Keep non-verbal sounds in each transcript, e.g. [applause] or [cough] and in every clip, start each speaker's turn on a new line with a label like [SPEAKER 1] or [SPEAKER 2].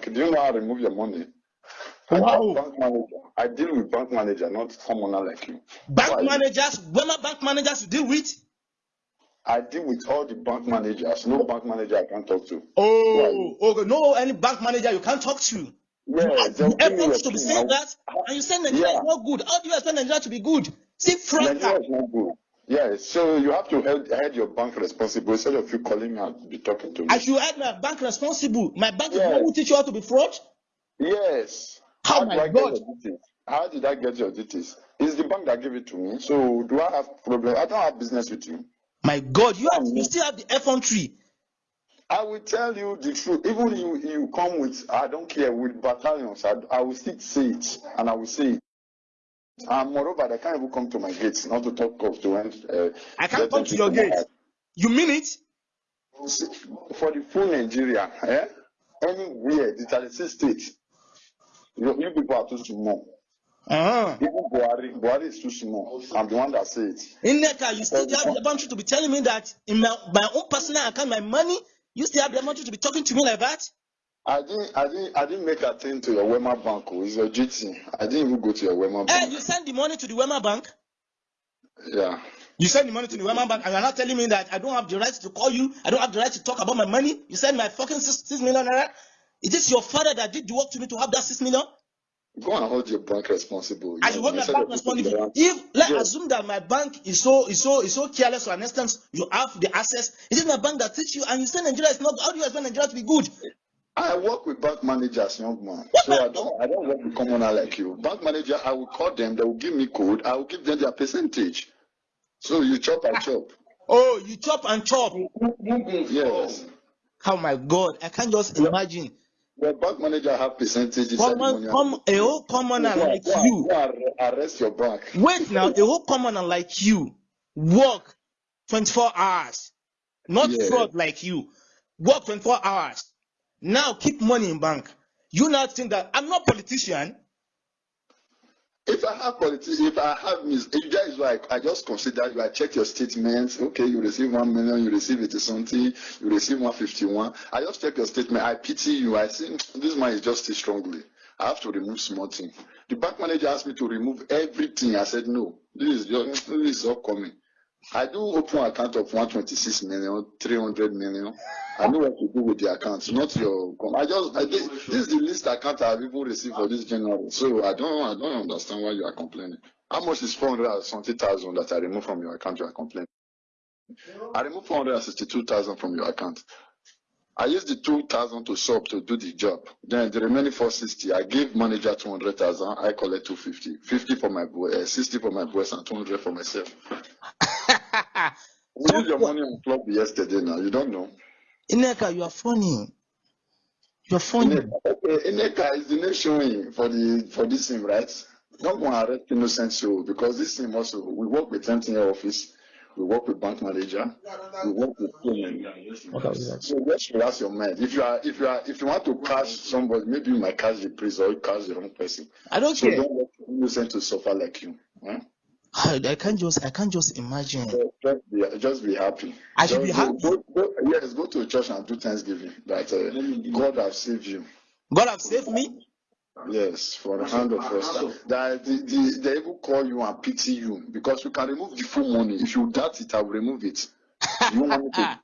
[SPEAKER 1] bank. Do you know how to remove your money? I
[SPEAKER 2] Wow.
[SPEAKER 1] bank manager. I deal with bank manager, not someone like you.
[SPEAKER 2] Bank
[SPEAKER 1] Why?
[SPEAKER 2] managers, Wema bank managers you deal with?
[SPEAKER 1] I deal with all the bank managers. No bank manager I can't talk to.
[SPEAKER 2] Oh, okay. No, any bank manager you can't talk to.
[SPEAKER 1] Yeah,
[SPEAKER 2] You
[SPEAKER 1] they'll give me
[SPEAKER 2] effort
[SPEAKER 1] your
[SPEAKER 2] to be saying that, and you say Nigeria
[SPEAKER 1] Yeah.
[SPEAKER 2] is not good. How do you expect Nigeria to be good? See,
[SPEAKER 1] Nigeria
[SPEAKER 2] fraud.
[SPEAKER 1] is not good. Yeah, so you have to hold, hold your bank responsible instead of you calling me and be talking to me.
[SPEAKER 2] I should have my bank responsible. My bank is not teach you how to be fraud.
[SPEAKER 1] Yes.
[SPEAKER 2] Oh
[SPEAKER 1] How
[SPEAKER 2] my
[SPEAKER 1] I
[SPEAKER 2] God.
[SPEAKER 1] get your details? How did I get your details? It's the bank that gave it to me. So do I have problem? I don't have business with you.
[SPEAKER 2] My God, you have, you still have the effrontery.
[SPEAKER 1] I will tell you the truth. Even you, you come with, I don't care, with battalions, I, I will still say it, and I will say it. And moreover, they can't even come to my gates, not to talk of to end. Uh,
[SPEAKER 2] I can't come to your
[SPEAKER 1] my
[SPEAKER 2] gate.
[SPEAKER 1] house.
[SPEAKER 2] You mean it?
[SPEAKER 1] For the full Nigeria, eh? anywhere, the 36 states, you, you people are too small.
[SPEAKER 2] Uh-huh.
[SPEAKER 1] Even Buhari, Buhari is too small. I'm the one that say it.
[SPEAKER 2] Ineka, you still have the boundary to be telling me that in my, my own personal account, my money, you still have the boundary to be talking to me like that?
[SPEAKER 1] I didn't, I didn't, I didn't make a thing to your Wema bank. oh, It's your GT. I didn't even go to your Wema
[SPEAKER 2] Hey,
[SPEAKER 1] bank.
[SPEAKER 2] you send the money to the Wema Bank.
[SPEAKER 1] Yeah.
[SPEAKER 2] You send the money to the Wema Bank, and you're not telling me that I don't have the right to call you. I don't have the right to talk about my money. You send my fucking six, six million naira. Is this your father that did the work to me to have that six million?
[SPEAKER 1] Go and hold your bank responsible.
[SPEAKER 2] I should hold my bank responsible. If let's
[SPEAKER 1] Yes.
[SPEAKER 2] assume that my bank is so is so is so careless to an extent, you have the access. Is it my bank that teach you and you say Nigeria is not how do you expect Nigeria to be good?
[SPEAKER 1] I work with bank managers, young man. So I don't, I don't work with commoner like you. Bank manager, I will call them. They will give me code. I will give them their percentage. So you chop, and chop.
[SPEAKER 2] Oh, you chop and chop.
[SPEAKER 1] Yes.
[SPEAKER 2] Oh my god, I can't just imagine.
[SPEAKER 1] The bank manager have percentage. inside
[SPEAKER 2] Common,
[SPEAKER 1] money.
[SPEAKER 2] come, a whole commoner
[SPEAKER 1] Go and-
[SPEAKER 2] like
[SPEAKER 1] go and-
[SPEAKER 2] you.
[SPEAKER 1] go and arrest your bank.
[SPEAKER 2] Wait now, a whole commoner like you work 24 hours, not
[SPEAKER 1] Yeah.
[SPEAKER 2] fraud like you. Work 24 hours. Now keep money in bank. You now think that I'm not politician.
[SPEAKER 1] If I have politics, if I have mis, if that is why I, just consider you. I check your statements. Okay, you receive one million, you receive eighty something, you receive one fifty one. I just check your statement. I pity you. I see hmm, this man is just strongly. I have to remove small thing. The bank manager asked me to remove everything. I said no. This is just this is upcoming. I do open account of 126 million, 300 million. I know what to do with the accounts, not your. I just, I this is the least account I've even received for this general. So I don't, I don't understand why you are complaining. How much is 470,000 that I remove from your account? You are complaining. I removed 462,000 from your account. I used the 2,000 to sub to do the job. Then the remaining 460, I gave manager 200,000. I collect 250, 50 for my boy, uh, 60 for my boys, and 200 for myself. Ah, we used your money on club yesterday. Now you don't know.
[SPEAKER 2] Ineka, you are funny. You're funny.
[SPEAKER 1] Ineka, okay, Ineka is the name showing for the for this thing, right? Don't go and arrest innocent soul because this thing also we work with MTN office, we work with bank manager, we work with so just relax your mind. If you are if you are if you want to catch somebody, maybe you might catch the priest or you catch the wrong person.
[SPEAKER 2] I don't
[SPEAKER 1] So
[SPEAKER 2] care.
[SPEAKER 1] don't let innocent to suffer like you. Huh?
[SPEAKER 2] I, I can't just I can't just imagine.
[SPEAKER 1] So just be just be happy.
[SPEAKER 2] I should be
[SPEAKER 1] Just
[SPEAKER 2] happy.
[SPEAKER 1] Go, go, go, yes, go to church and do Thanksgiving that uh, God has saved you.
[SPEAKER 2] God have saved me.
[SPEAKER 1] Yes, for the hand of us. That the, the, they even call you and pity you because you can remove the full money. If you doubt it, I will remove it. You want me to?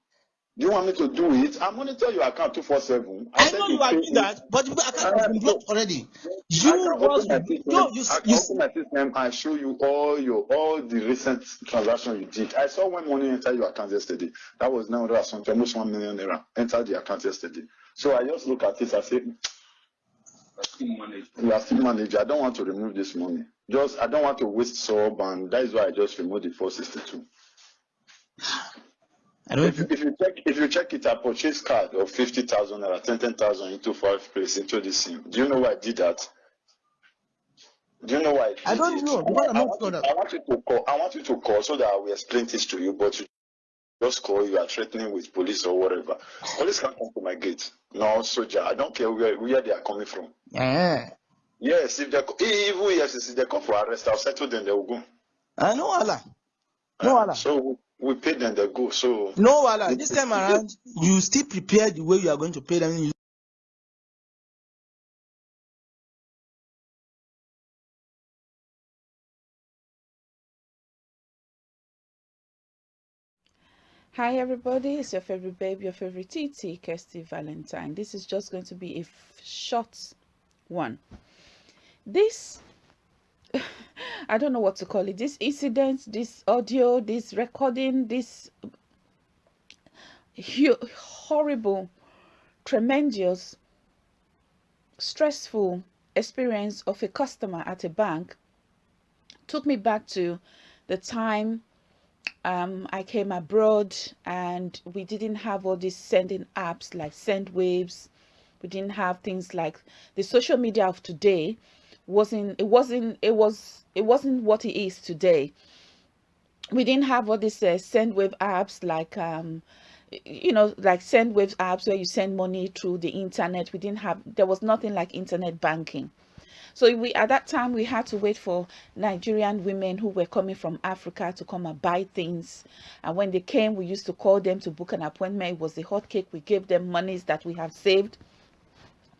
[SPEAKER 1] Do you want me to do it? I monitor your account two four seven.
[SPEAKER 2] I know you are doing that, but the account uh, has been blocked already. You
[SPEAKER 1] I
[SPEAKER 2] was
[SPEAKER 1] system.
[SPEAKER 2] you,
[SPEAKER 1] I can
[SPEAKER 2] you,
[SPEAKER 1] open my system and show you all your all the recent transactions you did. I saw when money entered your account yesterday. That was now hundred something, almost one million naira entered the account yesterday. So I just look at it. I say, hmm, you are still manager. I don't want to remove this money. Just I don't want to waste sub, and that is why I just removed the four sixty two.
[SPEAKER 2] I don't
[SPEAKER 1] If, you- if you check if you check it, I purchased card of fifty thousand naira, ten ten thousand into five place into this sim. Do you know why I did that? Do you know why?
[SPEAKER 2] I
[SPEAKER 1] did
[SPEAKER 2] don't
[SPEAKER 1] it?
[SPEAKER 2] know,
[SPEAKER 1] I
[SPEAKER 2] not
[SPEAKER 1] want, you, I want you to call. I want you to call so that I will explain this to you. But you just call. You are threatening with police or whatever. Police can't come to my gate. No soldier. I don't care where where they are coming from.
[SPEAKER 2] Yeah.
[SPEAKER 1] Yes, if they even yes, if they come for arrest, I'll settle them. They will go.
[SPEAKER 2] I know Allah. No Allah.
[SPEAKER 1] So we pay them they go so
[SPEAKER 2] no wala this time around you still prepare the way you are going to pay them you
[SPEAKER 3] Hi everybody, it's your favorite babe, your favorite TT, Kirsty Valentine. This is just going to be a short one. This I don't know what to call it, this incident, this audio, this recording, this horrible, tremendous, stressful experience of a customer at a bank took me back to the time um, I came abroad and we didn't have all these sending apps like SendWaves. We didn't have things like the social media of today wasn't it wasn't it was it wasn't what it is today. We didn't have all these uh, SendWave apps like um you know like send SendWave apps where you send money through the internet. We didn't have there was nothing like internet banking so we at that time we had to wait for Nigerian women who were coming from Africa to come and buy things. And when they came, we used to call them to book an appointment. It was a hot cake. We gave them monies that we have saved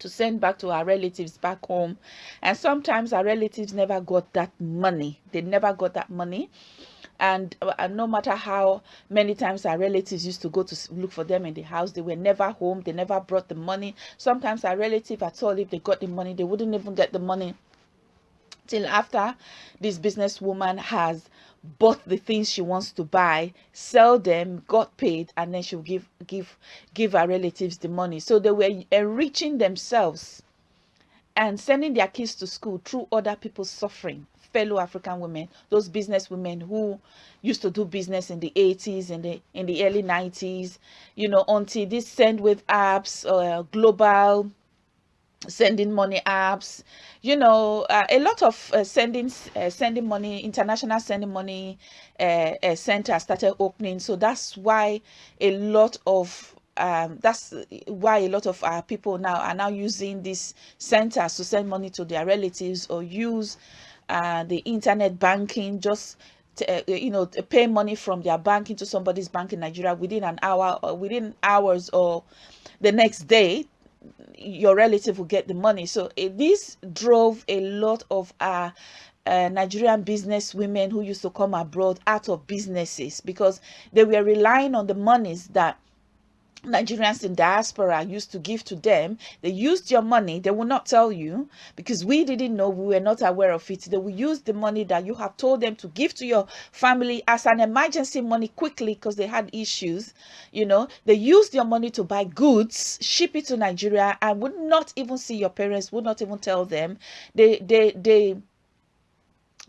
[SPEAKER 3] to send back to our relatives back home. And sometimes our relatives never got that money. They never got that money and, uh, and no matter how many times our relatives used to go to look for them in the house they were never home they never brought the money sometimes our relative at all if they got the money they wouldn't even get the money till after this businesswoman has bought the things she wants to buy sell them got paid and then she'll give give give her relatives the money. So they were enriching themselves and sending their kids to school through other people's suffering fellow African women, those business women who used to do business in the 80s and the in the early 90s, you know, until these with apps, uh, global sending money apps. You know uh, a lot of uh, sending uh, sending money international sending money uh, uh, center started opening. So that's why a lot of um, that's why a lot of our people now are now using these centers to send money to their relatives or use uh, the internet banking, just to, you know, pay money from their bank into somebody's bank in Nigeria within an hour or within hours or the next day, your relative will get the money. So uh, this drove a lot of our uh, Nigerian business women who used to come abroad out of businesses because they were relying on the monies that Nigerians in diaspora used to give to them. They used your money. They will not tell you because we didn't know. We were not aware of it. They will use the money that you have told them to give to your family as an emergency money quickly because they had issues. You know, they used your money to buy goods, ship it to Nigeria, and would not even see your parents. Would not even tell them. They they they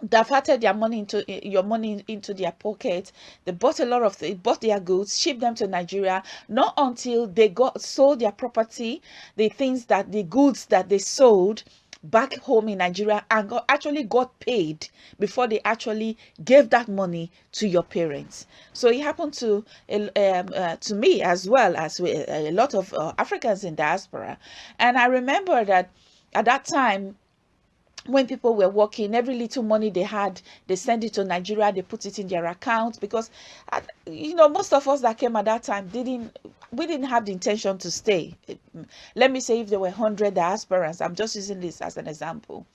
[SPEAKER 3] diverted their money into your money into their pocket. They bought a lot of they bought their goods shipped them to nigeria. Not until they got sold their property the things that the goods that they sold back home in nigeria and got, actually got paid before they actually gave that money to your parents. So it happened to um, uh, to me as well as a lot of uh, africans in diaspora. And i remember that at that time when people were working, every little money they had, they send it to Nigeria, they put it in their account because, you know, most of us that came at that time didn't, we didn't have the intention to stay. Let me say if there were 100 diasporans, I'm just using this as an example.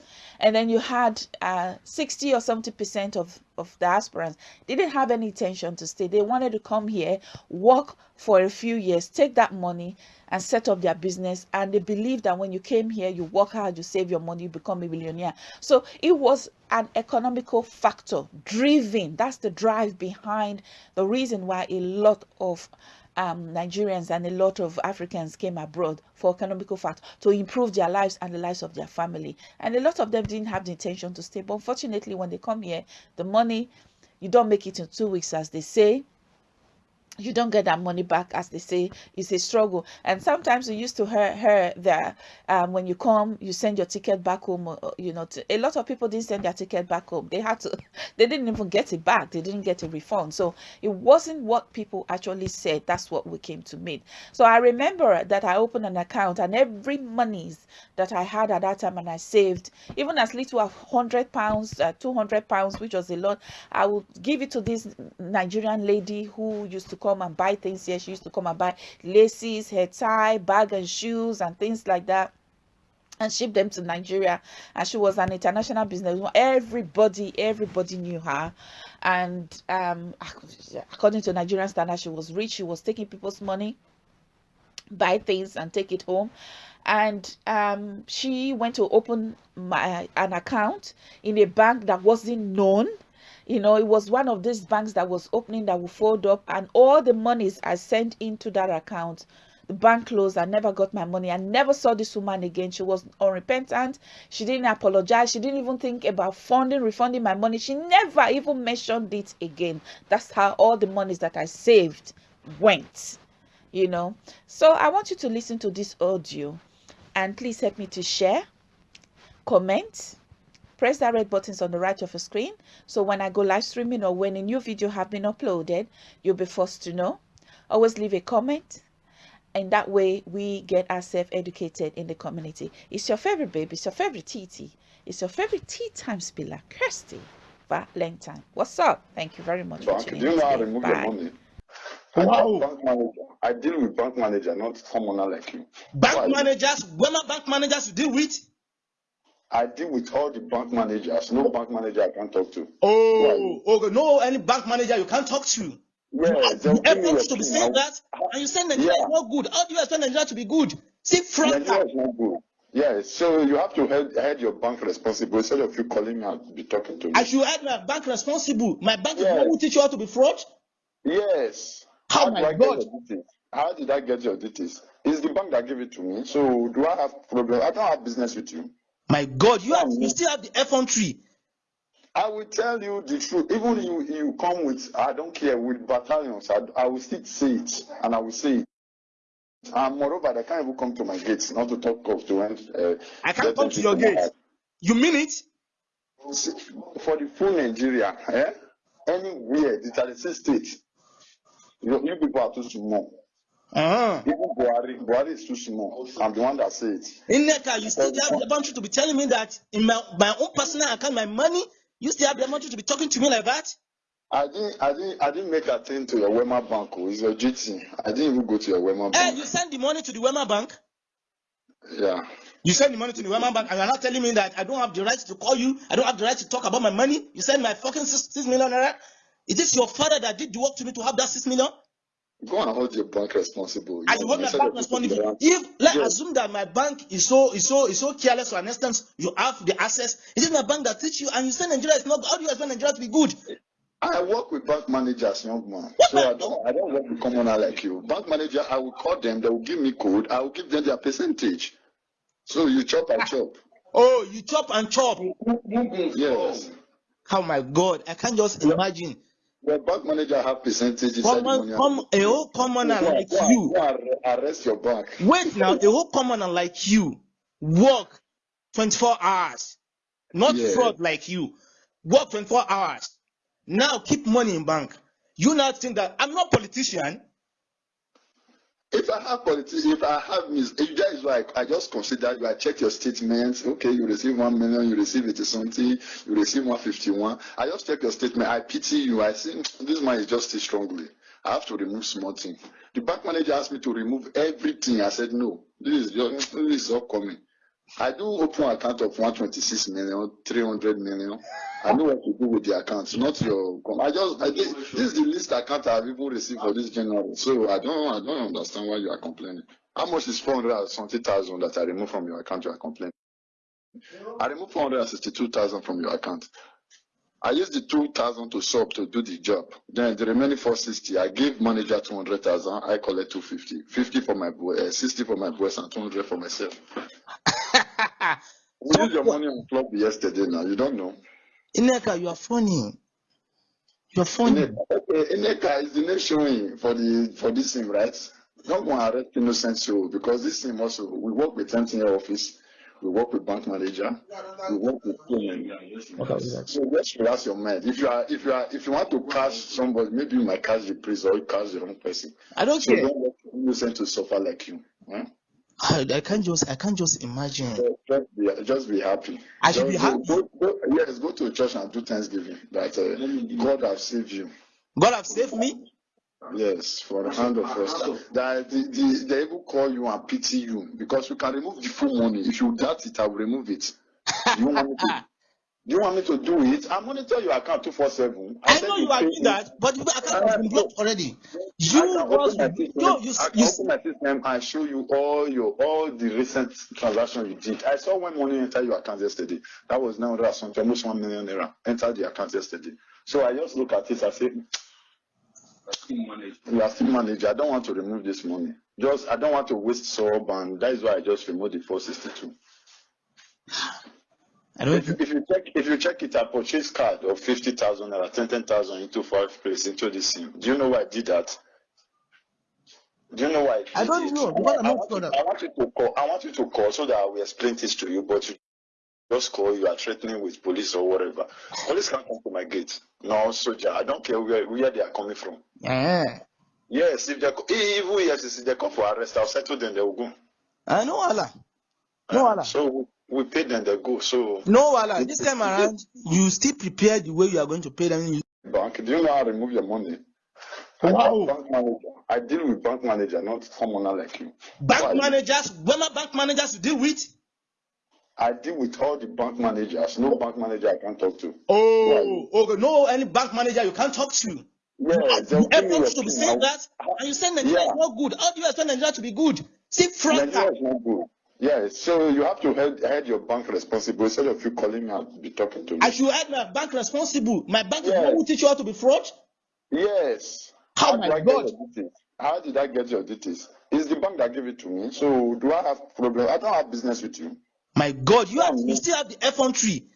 [SPEAKER 3] And then you had uh, 60 or 70% of, of diasporans didn't have any intention to stay. They wanted to come here, work for a few years, take that money, and set up their business and they believe that when you came here you work hard you save your money you become a millionaire so it was an economical factor driven that's the drive behind the reason why a lot of um, Nigerians and a lot of Africans came abroad for economical factor to improve their lives and the lives of their family. And a lot of them didn't have the intention to stay. But unfortunately, when they come here, the money, you don't make it in two weeks, as they say you don't get that money back as they say it's a struggle. And sometimes you used to hear, that um, when you come you send your ticket back home uh, uh, you know to, a lot of people didn't send their ticket back home. They had to [laughs] they didn't even get it back. They didn't get a refund. So it wasn't what people actually said. That's what we came to meet. So i remember that i opened an account and every monies that i had at that time and i saved even as little as 100 pounds uh, 200 pounds which was a lot i would give it to this nigerian lady who used to come and buy things here. She used to come and buy laces, hair tie, bag and shoes and things like that and ship them to Nigeria. And she was an international businesswoman. Everybody, everybody knew her. And um, according to Nigerian standards, she was rich. She was taking people's money, buy things, and take it home. And um, she went to open my, an account in a bank that wasn't known you know it was one of these banks that was opening that would fold up and all the monies i sent into that account the bank closed i never got my money. I never saw this woman again. She was unrepentant. She didn't apologize. She didn't even think about funding refunding my money. She never even mentioned it again. That's how all the monies that i saved went you know. So i want you to listen to this audio and please help me to share comment press that red buttons on the right of your screen so when i go live streaming or when a new video have been uploaded you'll be first to know always leave a comment and that way we get ourselves educated in the community it's your favorite baby it's your favorite tt it's your favorite tea time spiller kirsty valentine what's up thank you very much
[SPEAKER 1] bank,
[SPEAKER 3] for tuning
[SPEAKER 1] do you know how to
[SPEAKER 3] in
[SPEAKER 1] remove your
[SPEAKER 3] Bye.
[SPEAKER 1] money? I
[SPEAKER 2] Wow.
[SPEAKER 1] bank manager. I deal with bank manager, not commoner like you.
[SPEAKER 2] Bank
[SPEAKER 1] Why?
[SPEAKER 2] managers, Wema bank managers you deal with.
[SPEAKER 1] I deal with all the bank managers. No bank manager I can talk to.
[SPEAKER 2] Oh, okay. No, any bank manager you can't talk to.
[SPEAKER 1] Yes,
[SPEAKER 2] You
[SPEAKER 1] they'll give me
[SPEAKER 2] effort to be saying that, and you say Nigeria
[SPEAKER 1] Yeah.
[SPEAKER 2] is not good. How do you expect Nigeria to be good? See, fraud.
[SPEAKER 1] Nigeria is not good. Yes, so you have to head, head your bank responsible instead of you calling me and be talking to me.
[SPEAKER 2] I should head my bank responsible. My bank is
[SPEAKER 1] Yes.
[SPEAKER 2] not teach you how to be fraud.
[SPEAKER 1] Yes.
[SPEAKER 2] Oh
[SPEAKER 1] How
[SPEAKER 2] my God.
[SPEAKER 1] get your details? How did I get your details? It's the bank that gave it to me. So do I have problem? I don't have business with you.
[SPEAKER 2] My God, you have, you still have the effrontery.
[SPEAKER 1] I will tell you the truth. Even you, you come with, I don't care, with battalions, I, I will still say it, and I will say it. And moreover, they can't even come to my gates, not to talk of to end. Uh,
[SPEAKER 2] I can't come to your gate. You mean it?
[SPEAKER 1] For the full Nigeria, eh? anywhere, the 36 states, you, you people are too small.
[SPEAKER 2] Uh-huh.
[SPEAKER 1] Even Buhari, Buhari is too small. I'm the one that said it.
[SPEAKER 2] Ineka, you still have the boundary to be telling me that in my, my own personal account, my money, you still have the boundary to be talking to me like that?
[SPEAKER 1] I didn't, I didn't, I didn't make a thing to your Wema Bank. oh, It's your GT. I didn't even go to your Wema bank.
[SPEAKER 2] Hey, you send the money to the Wema Bank.
[SPEAKER 1] Yeah.
[SPEAKER 2] You send the money to the Wema Bank, and you're not telling me that I don't have the right to call you. I don't have the right to talk about my money. You send my fucking six, six million naira. Is this your father that did the work to me to have that six million?
[SPEAKER 1] Go and hold your bank responsible.
[SPEAKER 2] I hold my bank responsible. If let's
[SPEAKER 1] Yes.
[SPEAKER 2] assume that my bank is so is so is so careless for an instance, you have the access. It is my bank that teach you, and you say Nigeria is not. How do you expect Nigeria to be good?
[SPEAKER 1] I work with bank managers, young man.
[SPEAKER 2] What
[SPEAKER 1] So
[SPEAKER 2] the-
[SPEAKER 1] I don't, I don't work with commoner like you. Bank manager, I will call them. They will give me code. I will give them their percentage. So you chop, and chop. [laughs]
[SPEAKER 2] Oh, you chop and chop.
[SPEAKER 1] Yes.
[SPEAKER 2] Oh my God, I can't just imagine.
[SPEAKER 1] The bank manager have percentage inside the
[SPEAKER 2] Common, come, a whole commoner like
[SPEAKER 1] go
[SPEAKER 2] you.
[SPEAKER 1] arrest your bank.
[SPEAKER 2] Wait now, a whole commoner like you work 24 hours, not
[SPEAKER 1] Yeah.
[SPEAKER 2] fraud like you. Work 24 hours. Now keep money in bank. You now think that I'm not politician.
[SPEAKER 1] If I have politics, if I have mis, if that is why I, just consider you. I check your statements. Okay, you receive one million, you receive eighty something, you receive one fifty one. I just check your statement. I pity you. I think mm, this man is just too strongly. I have to remove small thing. The bank manager asked me to remove everything. I said no. This is this is upcoming. I do open account of 126 million, 300 million. I know what to do with the accounts, not your. I just, I did, this is the least account I've even received for this general. So I don't, I don't understand why you are complaining. How much is 400 something thousand that I removed from your account? You are complaining. I removed 462,000 from your account. I used the 2,000 to sub to do the job. Then the remaining 460, I gave manager 200,000. I collect 250, 50 for my boy, uh, 60 for my boys, and 200 for myself. [laughs] We
[SPEAKER 2] So
[SPEAKER 1] used your
[SPEAKER 2] what-
[SPEAKER 1] money on club yesterday. Now you don't know.
[SPEAKER 2] Ineka, you are funny. You are funny.
[SPEAKER 1] Ineka, okay, Ineka is the name showing for the for this thing, right? Don't go and arrest innocent soul because this thing also we work with MTN office, we work with bank manager, we work with payment. So just relax your mind. If you are if you are if you want to catch somebody, maybe you might catch the priest or you catch the wrong person.
[SPEAKER 2] I don't
[SPEAKER 1] So
[SPEAKER 2] care.
[SPEAKER 1] don't let innocent to suffer like you. Huh?
[SPEAKER 2] I, I can't just I can't just imagine.
[SPEAKER 1] Just be just be happy.
[SPEAKER 2] I should be
[SPEAKER 1] Just go-
[SPEAKER 2] happy.
[SPEAKER 1] Go, go, yes, go to church and do thanksgiving that uh, God have saved you.
[SPEAKER 2] God have saved me.
[SPEAKER 1] Yes, for the hand of first. That the, the, they even call you and pity you because you can remove the full money. If you doubt it, I will remove it. You want me to, do you want me to do it? I monitor your account 247.
[SPEAKER 2] I know you are doing that, but your account has been blocked already. You
[SPEAKER 1] I
[SPEAKER 2] was
[SPEAKER 1] open my system.
[SPEAKER 2] yo, you
[SPEAKER 1] I
[SPEAKER 2] you
[SPEAKER 1] open my system and show you all your all the recent transactions you did. I saw when money entered your account yesterday. That was now something almost one million naira entered the account yesterday. So I just look at it. I say, hmm, you are still manager. I don't want to remove this money. Just I don't want to waste sub, and that is why I just removed the 462.
[SPEAKER 2] I don't
[SPEAKER 1] If you, if you check if you check it, I purchased card of fifty thousand or ten ten thousand into five place into this sim. Do you know why I did that? Do you know why I did
[SPEAKER 2] I don't
[SPEAKER 1] it?
[SPEAKER 2] know, because
[SPEAKER 1] I want, you, I want you to call. I want you to call so that I will explain this to you. But you just call. You are threatening with police or whatever. Police can't come to my gate. No soldier. I don't care where where they are coming from.
[SPEAKER 2] Yeah.
[SPEAKER 1] Yes, if they co- even yes, if they come for arrest, I'll settle them. They will go.
[SPEAKER 2] I know Allah. No Allah.
[SPEAKER 1] Uh, so we pay them. They go. So
[SPEAKER 2] No Allah. This time around, you still prepare the way you are going to pay them. You-
[SPEAKER 1] bank. Do you know how to remove your money? I
[SPEAKER 2] Wow.
[SPEAKER 1] deal with bank manager. I deal with bank manager, not someone like you.
[SPEAKER 2] Bank
[SPEAKER 1] Why?
[SPEAKER 2] managers, Wema bank managers to deal with.
[SPEAKER 1] I deal with all the bank managers. No bank manager I can talk to.
[SPEAKER 2] Oh, okay. No, any bank manager you can't talk to.
[SPEAKER 1] Yeah, they'll
[SPEAKER 2] You
[SPEAKER 1] give me
[SPEAKER 2] ever to be saying
[SPEAKER 1] I'll-
[SPEAKER 2] that, and you say Nigeria is
[SPEAKER 1] Yeah.
[SPEAKER 2] not good. How do you expect Nigeria to be good? See,
[SPEAKER 1] Nigeria is not good. Yeah, so you have to head, head your bank responsible instead of you calling me and be talking to me.
[SPEAKER 2] I should have my bank responsible. My bank is not teach you how to be fraud.
[SPEAKER 1] Yes.
[SPEAKER 2] Oh
[SPEAKER 1] How
[SPEAKER 2] my
[SPEAKER 1] I
[SPEAKER 2] God.
[SPEAKER 1] get your details? How did I get your details? It's the bank that gave it to me. So do I have problem? I don't have business with you.
[SPEAKER 2] My God, you have, you still have the F1 tree.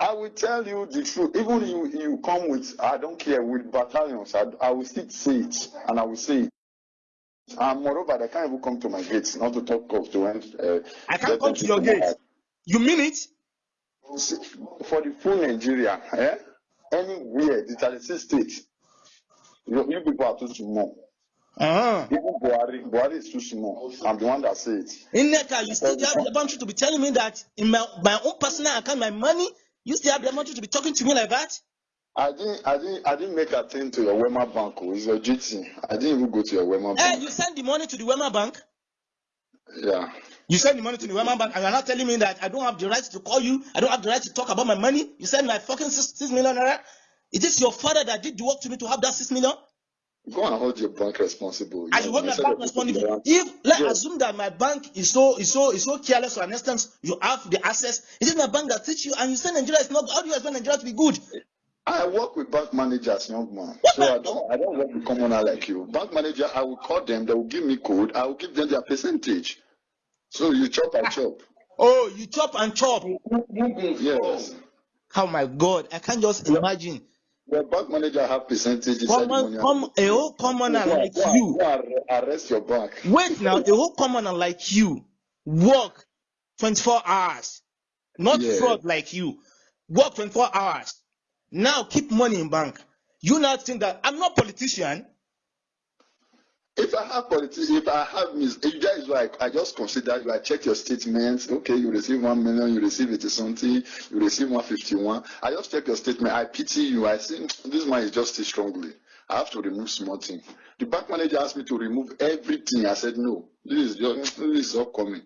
[SPEAKER 1] I will tell you the truth. Even you, you come with, I don't care, with battalions, I, I will still say it, and I will say it. And moreover, they can't even come to my gates, not to talk of to end. Uh,
[SPEAKER 2] I can't come to your gate. You mean it?
[SPEAKER 1] For the full Nigeria, eh? anywhere, the 36 states, you, you people are too small.
[SPEAKER 2] Uh-huh.
[SPEAKER 1] Even Buhari, Buhari is too small. I'm the one that say it.
[SPEAKER 2] Ineka, you still have the boundary to be telling me that in my, my own personal account, my money, you still have the boundary to be talking to me like that?
[SPEAKER 1] I didn't, I didn't, I didn't make a thing to your Wema bank. oh, It's your GT. I didn't even go to your Wema bank.
[SPEAKER 2] Hey, you send the money to the Wema Bank.
[SPEAKER 1] Yeah.
[SPEAKER 2] You send the money to the Wema Bank, and you're not telling me that I don't have the right to call you. I don't have the right to talk about my money. You send my fucking six, six million naira. It is your father that did the work to me to have that six million.
[SPEAKER 1] Go and hold your bank responsible.
[SPEAKER 2] I should hold my bank responsible. If let's
[SPEAKER 1] Yes.
[SPEAKER 2] assume that my bank is so is so is so careless to an extent, you have the access. It is my bank that teach you, and you say Nigeria is not. How do you expect Nigeria to be good?
[SPEAKER 1] I work with bank managers, young man.
[SPEAKER 2] What
[SPEAKER 1] So I don't, I don't work with commoner like you. Bank manager, I will call them. They will give me code. I will give them their percentage. So you chop, and chop.
[SPEAKER 2] Oh, you chop and chop.
[SPEAKER 1] Yes.
[SPEAKER 2] Oh my God, I can't just imagine.
[SPEAKER 1] The bank manager have percentage. inside
[SPEAKER 2] Common,
[SPEAKER 1] money.
[SPEAKER 2] come, a whole commoner
[SPEAKER 1] Go and-
[SPEAKER 2] like
[SPEAKER 1] go and-
[SPEAKER 2] you.
[SPEAKER 1] go and arrest your bank.
[SPEAKER 2] Wait now, a whole commoner like you work 24 hours, not
[SPEAKER 1] Yeah.
[SPEAKER 2] fraud like you. Work 24 hours. Now keep money in bank. You now think that I'm not politician.
[SPEAKER 1] If I have politics, if I have mis, if that is why I, just consider you. I check your statements. Okay, you receive one million, you receive eighty something, you receive one fifty one. I just check your statement. I pity you. I say mm, this man is just strongly. I have to remove small thing. The bank manager asked me to remove everything. I said no. This is just this is upcoming.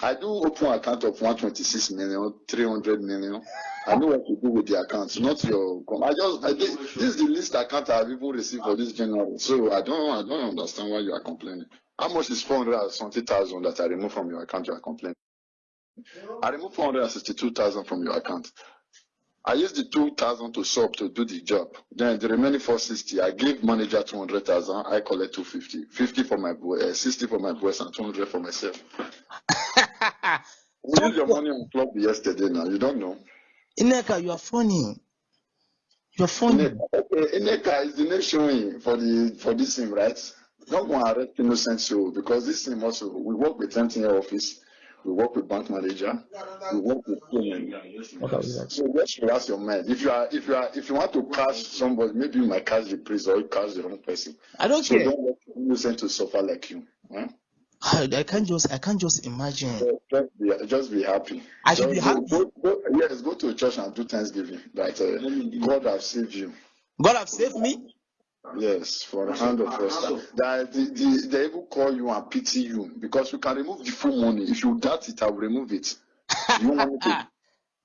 [SPEAKER 1] I do open account of 126 million, 300 million. I know what to do with the accounts, not your. I just, I did, this is the least account I've even received for this general. So I don't, I don't understand why you are complaining. How much is 400 something thousand that I removed from your account? You are complaining. I removed 462,000 from your account. I used the 2,000 to sub to do the job. Then the remaining 460, I gave manager 200,000. I collect 250. 50 for my boy, uh, 60 for my boys, and 200 for myself. [laughs] We used your money on club yesterday now. You don't know.
[SPEAKER 2] Ineka, you are funny. You are funny.
[SPEAKER 1] Ineka, okay, Ineka is the name showing for the for this thing, right? Don't go and arrest innocent soul because this thing also we work with MTN office, we work with bank manager, we work with so just relax your mind. If you are if you are if you want to catch somebody, maybe you might catch the priest or you catch the wrong person.
[SPEAKER 2] I don't
[SPEAKER 1] So
[SPEAKER 2] care.
[SPEAKER 1] don't let innocent to suffer like you. Huh?
[SPEAKER 2] I, I can't just I can't just imagine.
[SPEAKER 1] So just be just be happy.
[SPEAKER 2] I should be
[SPEAKER 1] Just
[SPEAKER 2] happy.
[SPEAKER 1] Go, go, go, yes, go to church and do Thanksgiving. That uh, God has saved you.
[SPEAKER 2] God have saved me.
[SPEAKER 1] Yes, for a hand of fraudster. That the, the, they even call you and pity you because you can remove the full money. If you doubt it, I will remove it. You want me to?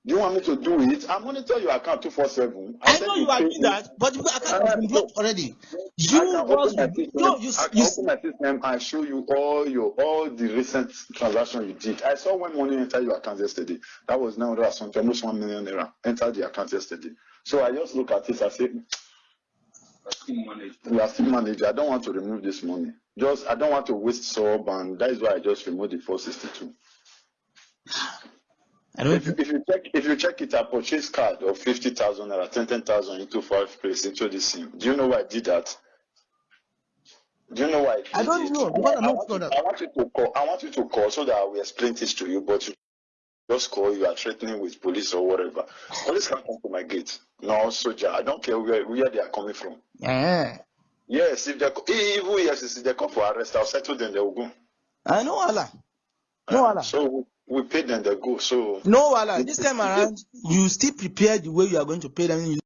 [SPEAKER 1] Do you want me to do it? I'm monitor your account two four seven.
[SPEAKER 2] I know you are doing that, but your account uh, has been blocked already. You
[SPEAKER 1] I
[SPEAKER 2] was no, you
[SPEAKER 1] I can
[SPEAKER 2] you
[SPEAKER 1] open my system and show you all your all the recent transactions you did. I saw when money entered your account yesterday. That was now hundred something, almost one million naira entered the account yesterday. So I just look at it. I say, we are still managing. I don't want to remove this money. Just I don't want to waste sub, and that is why I just removed the four sixty two.
[SPEAKER 2] I don't
[SPEAKER 1] If, you- if you check if you check it, I purchased card of fifty thousand naira, ten ten thousand into five place into this sim. Do you know why I did that? Do you know why?
[SPEAKER 2] I
[SPEAKER 1] did
[SPEAKER 2] don't
[SPEAKER 1] it?
[SPEAKER 2] know,
[SPEAKER 1] I
[SPEAKER 2] not
[SPEAKER 1] want, you,
[SPEAKER 2] that-
[SPEAKER 1] I want you to call. I want you to call so that I will explain this to you. But you just call. You are threatening with police or whatever. Police can't come to my gate. No soldier. I don't care where where they are coming from.
[SPEAKER 2] Yeah.
[SPEAKER 1] Yes, if they even yes, if they come for arrest, I'll settle them. They will go.
[SPEAKER 2] I know Allah. No uh, Allah.
[SPEAKER 1] So we, pay them. They go. So
[SPEAKER 2] No Allah. This time around, you still prepare the way you are going to pay them. You